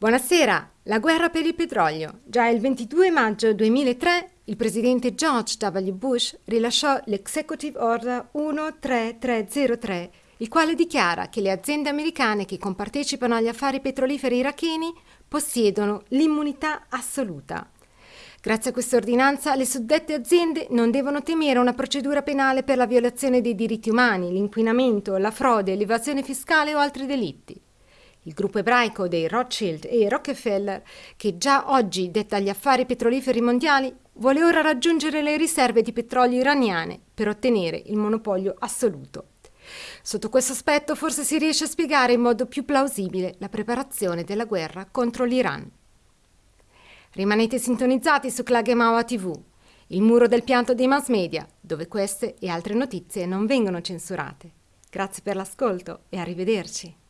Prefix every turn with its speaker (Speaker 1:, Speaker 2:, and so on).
Speaker 1: Buonasera, la guerra per il petrolio. Già il 22 maggio 2003 il presidente George W. Bush rilasciò l'Executive Order 13303, il quale dichiara che le aziende americane che compartecipano agli affari petroliferi iracheni possiedono l'immunità assoluta. Grazie a questa ordinanza le suddette aziende non devono temere una procedura penale per la violazione dei diritti umani, l'inquinamento, la frode, l'evasione fiscale o altri delitti. Il gruppo ebraico dei Rothschild e Rockefeller, che già oggi detta gli affari petroliferi mondiali, vuole ora raggiungere le riserve di petrolio iraniane per ottenere il monopolio assoluto. Sotto questo aspetto forse si riesce a spiegare in modo più plausibile la preparazione della guerra contro l'Iran. Rimanete sintonizzati su Klagemawa TV, il muro del pianto dei mass media, dove queste e altre notizie non vengono censurate. Grazie per l'ascolto e arrivederci.